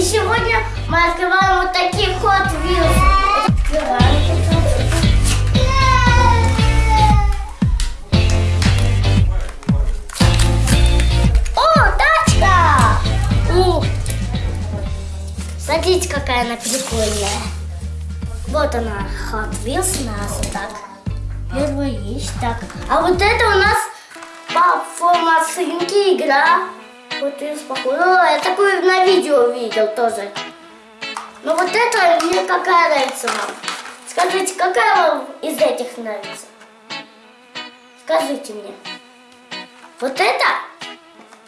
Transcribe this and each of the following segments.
И сегодня мы открываем вот такие Hot Wheels. О, тачка! Ух! Смотрите, какая она прикольная. Вот она, Hot Wheels у нас так. Первая есть. Так, а вот это у нас по свинки игра. Вот и спокойно. Я такую на видео видел тоже. Но вот это мне какая нравится вам? Скажите, какая вам из этих нравится? Скажите мне. Вот это?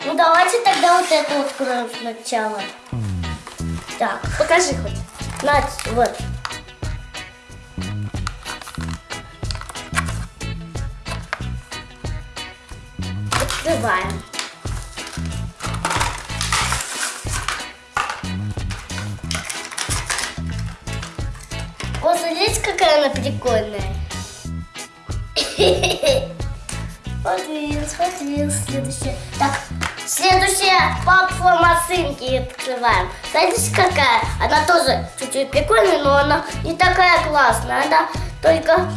Ну давайте тогда вот это откроем сначала. Так, покажи хоть. Нать, вот. Открываем. Смотрите, какая она прикольная. Вот вилс, вот вилс, следующая. Так, следующая платформа сынки открываем. Смотрите, какая? Она тоже чуть-чуть прикольная, но она не такая классная. Она только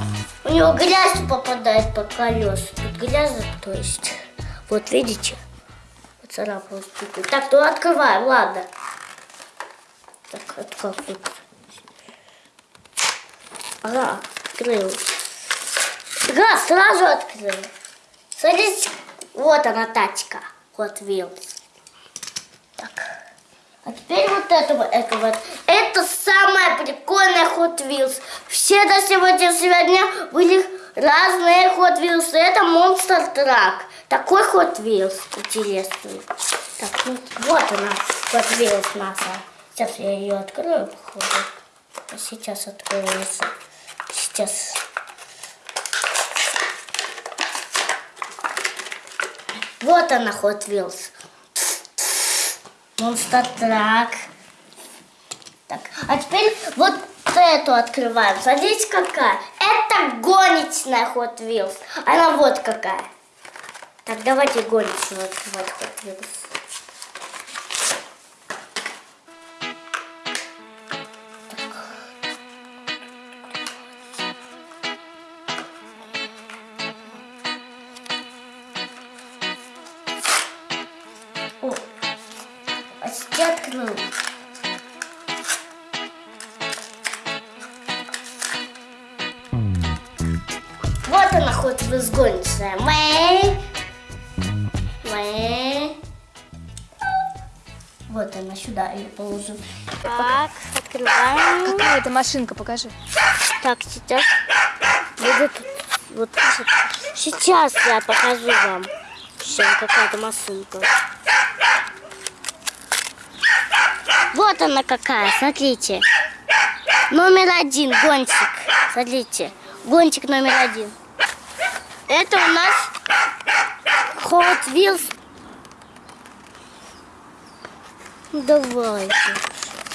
у него грязь попадает под колеса. Тут грязь, то есть. Вот видите? Поцарапалась. Так, то открываем, ладно. Так, открыл. Ага, открыл. Да, сразу открыл. Смотрите, вот она тачка. Hot Wheels. Так. А теперь вот это вот, это вот. Это самая прикольная Hot Wheels. Все до сегодня сегодня были разные Hot Wheels. Это Monster Truck. Такой Hot Wheels интересный. Так, ну, вот она, Hot Wheels наша. Сейчас я ее открою, походу. Сейчас откроется. Сейчас. Вот она, Hot Wheels. Monster Truck. Так, а теперь вот эту открываем. Смотрите, какая. Это гоночная Hot Wheels. Она вот какая. Так, давайте гоночную открывать Hot Wheels. Почти открыл. Вот она хоть возгонится. Мэй. Мэй. Вот она сюда ее положим. Так, открываем. Какая это машинка, покажи. Так, сейчас будет вот сейчас я покажу вам. Сейчас какая-то машинка. Вот она какая, смотрите. Номер один, гонщик. Смотрите, гонщик номер один. Это у нас Hot Wheels. Давайте.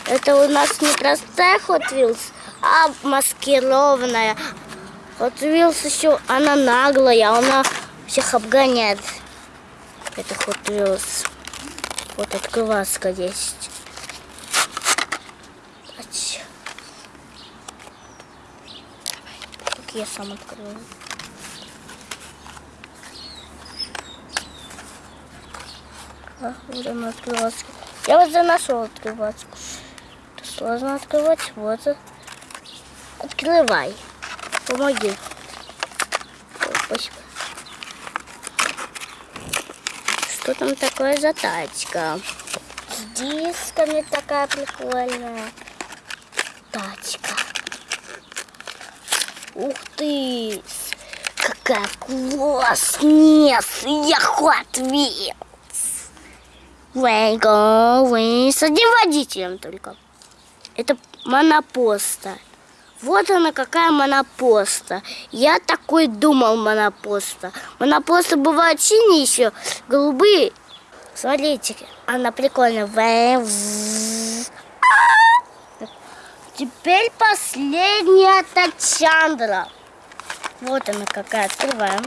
Это у нас не простая Hot Wheels, а маскированная. Hot Wheels еще, она наглая, она всех обгоняет. Это Hot Wheels. Вот открываска есть. Ать. Так я сам открою. А, вот она открываска. Я вот заношел открываску. Это сложно открывать. Вот. Открывай. Помоги. Спасибо. Что там такое за тачка? С дисками такая прикольная. Тачка. Ух ты! Какая классная! Я Hot Wheels! Вейго, с одним водителем только. Это монопоста. Вот она какая монопоста. Я такой думал монопоста. Монопосты бывают синие еще, голубые. Смотрите, она прикольная. Теперь последняя Тачандра. Вот она какая. Открываем.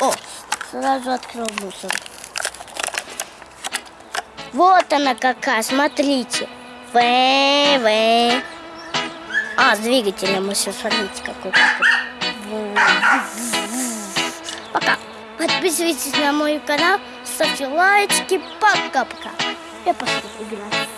О, сразу открыл мусор. Вот она какая, смотрите. В, В. А, с двигателем еще, смотрите, какой. Пока. Подписывайтесь на мой канал, ставьте лайки. Пока-пока. Я пошла играть.